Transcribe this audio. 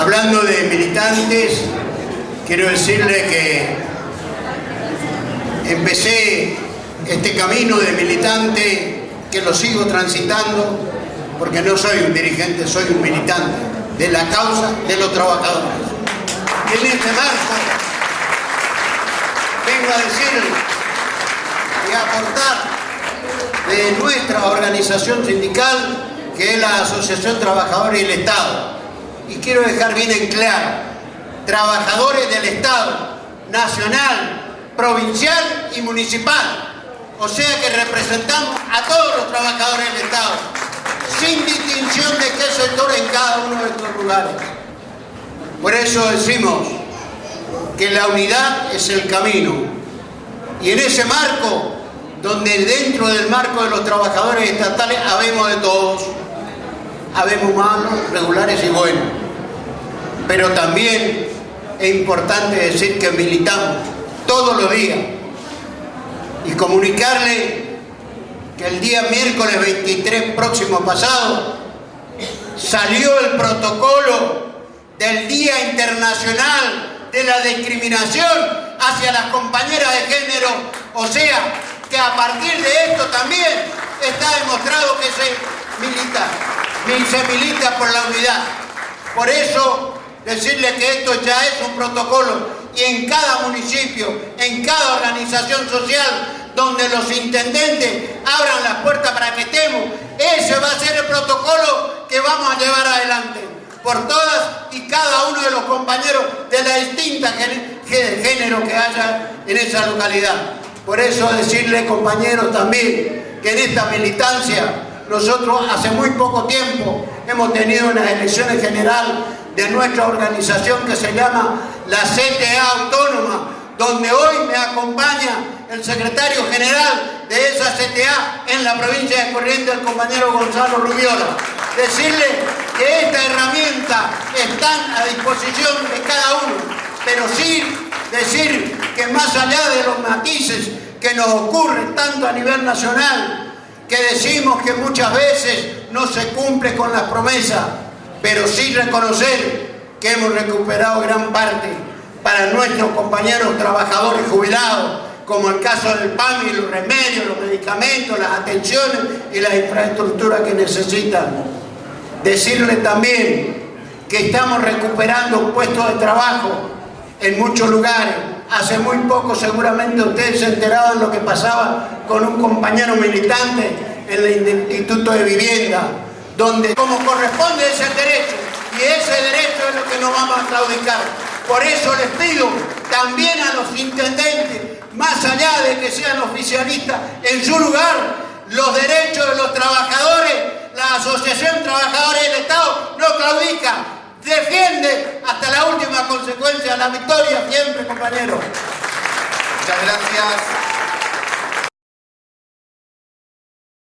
Hablando de militantes, quiero decirle que empecé este camino de militante que lo sigo transitando porque no soy un dirigente, soy un militante de la causa de los trabajadores. Y en este marco vengo a decir y a aportar de nuestra organización sindical que es la Asociación Trabajadores y el Estado. Y quiero dejar bien en claro, trabajadores del Estado, nacional, provincial y municipal. O sea que representamos a todos los trabajadores del Estado, sin distinción de qué sector en cada uno de estos lugares. Por eso decimos que la unidad es el camino. Y en ese marco, donde dentro del marco de los trabajadores estatales habemos de todos, habemos malos, regulares y buenos. Pero también es importante decir que militamos todos los días y comunicarle que el día miércoles 23 próximo pasado salió el protocolo del Día Internacional de la Discriminación hacia las compañeras de género, o sea, que a partir de esto también está demostrado que se milita se milita por la unidad. Por eso, decirle que esto ya es un protocolo y en cada municipio, en cada organización social, donde los intendentes abran las puertas para que estemos, ese va a ser el protocolo que vamos a llevar adelante por todas y cada uno de los compañeros de la distinta género que haya en esa localidad. Por eso decirle, compañeros, también que en esta militancia nosotros hace muy poco tiempo hemos tenido unas elecciones generales de nuestra organización que se llama la CTA Autónoma, donde hoy me acompaña el secretario general de esa CTA en la provincia de Corrientes, el compañero Gonzalo Rubiola. Decirle que esta herramienta está a disposición de cada uno, pero sí decir que más allá de los matices que nos ocurren tanto a nivel nacional que decimos que muchas veces no se cumple con las promesas, pero sí reconocer que hemos recuperado gran parte para nuestros compañeros trabajadores jubilados, como el caso del PAN y los remedios, los medicamentos, las atenciones y las infraestructuras que necesitan. Decirle también que estamos recuperando puestos de trabajo en muchos lugares, Hace muy poco seguramente ustedes se enteraron de lo que pasaba con un compañero militante en el Instituto de Vivienda, donde como corresponde es el derecho, y ese derecho es lo que no vamos a claudicar. Por eso les pido también a los intendentes, más allá de que sean oficialistas, en su lugar, los derechos de los trabajadores, la Asociación Trabajadores del Estado no claudica, defiende hasta la última consecuencia la victoria siempre, compañero. Muchas gracias.